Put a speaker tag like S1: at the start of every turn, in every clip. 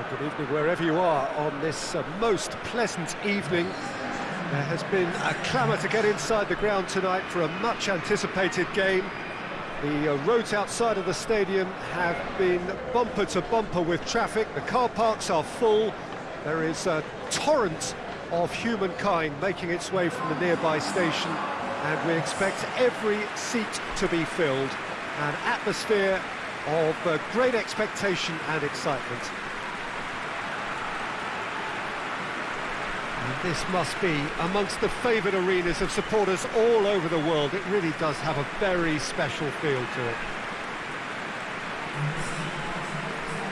S1: Well, good evening wherever you are on this uh, most pleasant evening. There has been a clamour to get inside the ground tonight for a much-anticipated game. The uh, roads outside of the stadium have been bumper to bumper with traffic. The car parks are full. There is a torrent of humankind making its way from the nearby station, and we expect every seat to be filled. An atmosphere of uh, great expectation and excitement. This must be amongst the favoured arenas of supporters all over the world. It really does have a very special feel to it.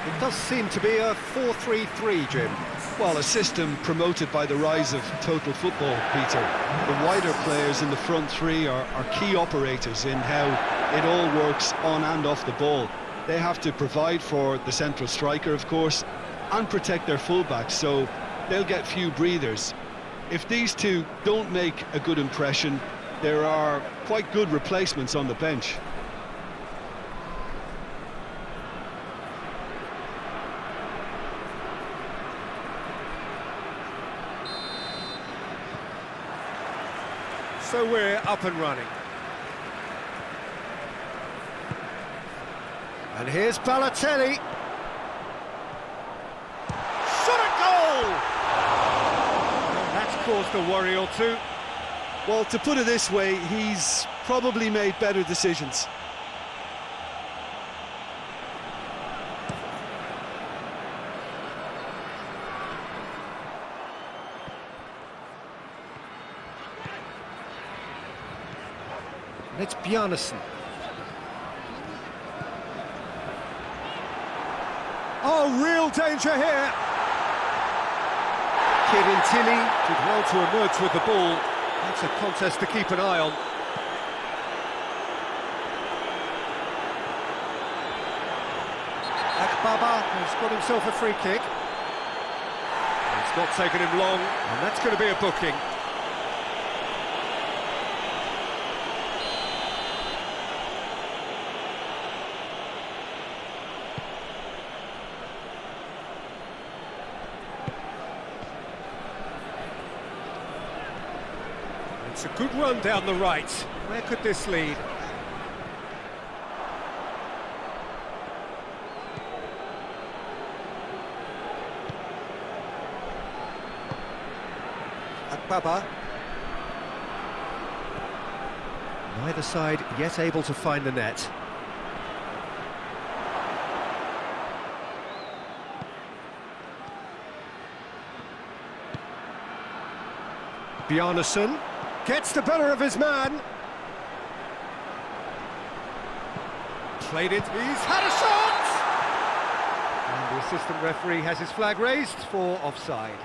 S1: It does seem to be a 4-3-3, Jim.
S2: Well, a system promoted by the rise of total football, Peter. The wider players in the front three are, are key operators in how it all works on and off the ball. They have to provide for the central striker, of course, and protect their fullbacks, so they'll get few breathers. If these two don't make a good impression, there are quite good replacements on the bench.
S1: So we're up and running. And here's Balotelli. Shot a goal! And that's caused a worry or two.
S2: Well, to put it this way, he's probably made better decisions.
S1: And it's Bjarnason. Oh, real danger here. Kieran Tilly did well to emerge with the ball. That's a contest to keep an eye on. Akbaba has got himself a free kick. It's not taken him long, and that's going to be a booking. It's a good run down the right. Where could this lead? Akbaba. Neither side yet able to find the net. Bjarnason gets the better of his man. Played it, he's had a shot! And the assistant referee has his flag raised for offside.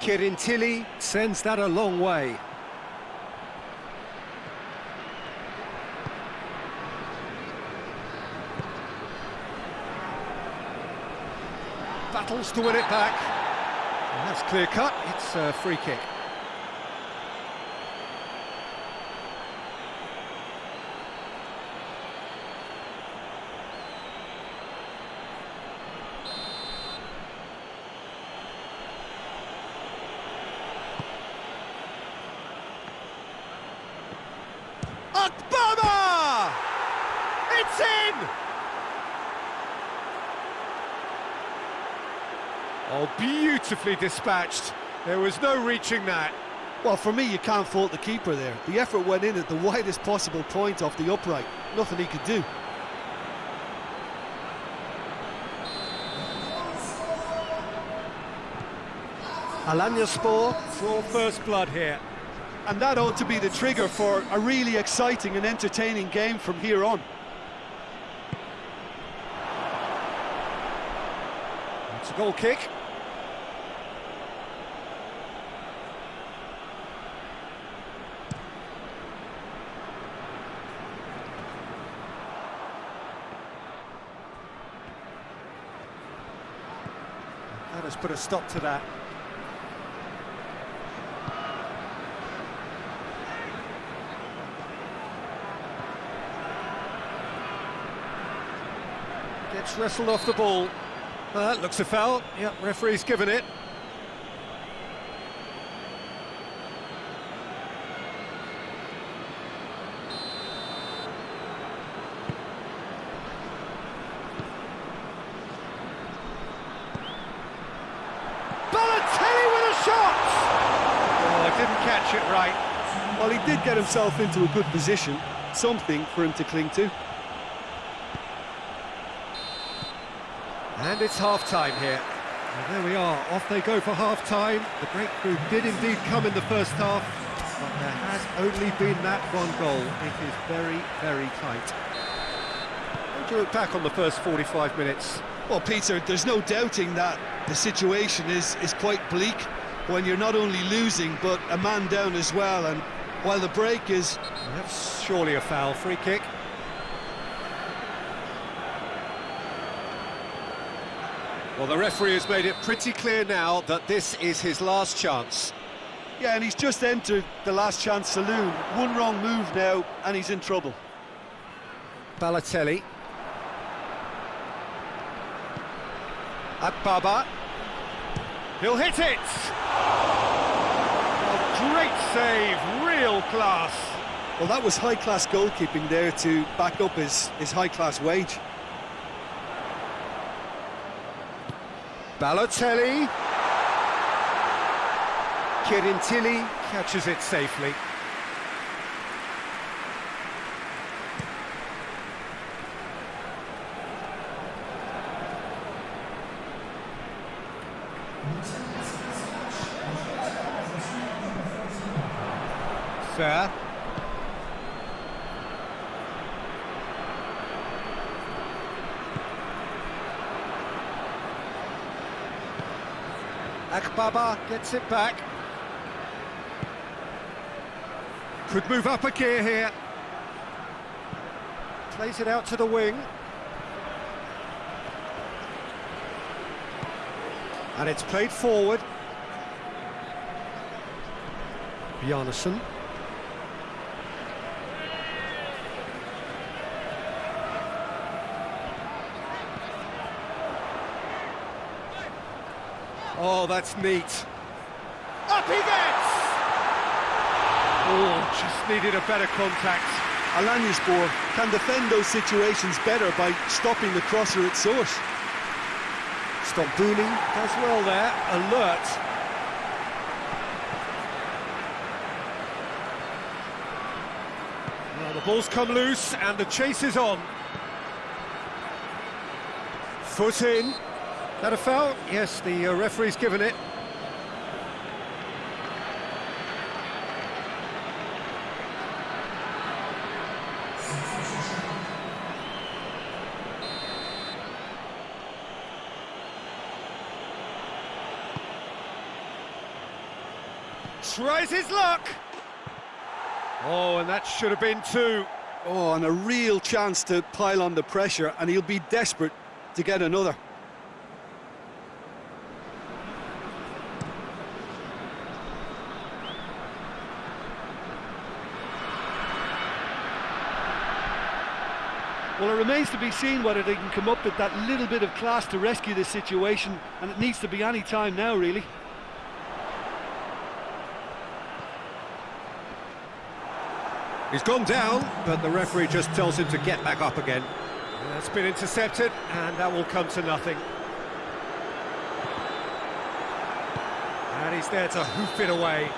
S1: Kieran Tilly sends that a long way. Battles to win it back. And that's clear cut, it's a free kick. It's in! Oh, beautifully dispatched. There was no reaching that.
S2: Well, for me, you can't fault the keeper there. The effort went in at the widest possible point off the upright. Nothing he could do.
S1: Alanyaspor draw first blood here.
S2: And that ought to be the trigger for a really exciting and entertaining game from here on.
S1: It's a goal kick. That has put a stop to that. Gets wrestled off the ball. Uh, looks a foul. Yep, referee's given it. Balotelli with a shot! Oh, didn't catch it right.
S2: Well, he did get himself into a good position, something for him to cling to.
S1: And it's half-time here. And there we are, off they go for half-time. The breakthrough did indeed come in the first half, but there has only been that one goal. It is very, very tight. How do you look back on the first 45 minutes?
S2: Well, Peter, there's no doubting that the situation is, is quite bleak when you're not only losing, but a man down as well. And while the break is...
S1: That's surely a foul, free kick. Well, the referee has made it pretty clear now that this is his last chance.
S2: Yeah, and he's just entered the last chance saloon. One wrong move now, and he's in trouble.
S1: Balotelli. Akbaba. He'll hit it! Oh, great save, real class.
S2: Well, that was high-class goalkeeping there to back up his, his high-class wage.
S1: Balotelli. Kirintilli catches it safely. Fair. Akbaba gets it back. Could move up a gear here. Plays it out to the wing. And it's played forward. Bjarnason. Oh, that's neat. Up he gets! Oh, just needed a better contact.
S2: Alanyaspor can defend those situations better by stopping the crosser at source.
S1: Stop Stambouli does well there, alert. Well, the ball's come loose and the chase is on. Foot in. That a foul? Yes, the uh, referee's given it. Tries his luck. Oh, and that should have been two.
S2: Oh, and a real chance to pile on the pressure, and he'll be desperate to get another. Well, it remains to be seen whether they can come up with that little bit of class to rescue this situation, and it needs to be any time now, really.
S1: He's gone down, but the referee just tells him to get back up again. That's been intercepted, and that will come to nothing. And he's there to hoof it away.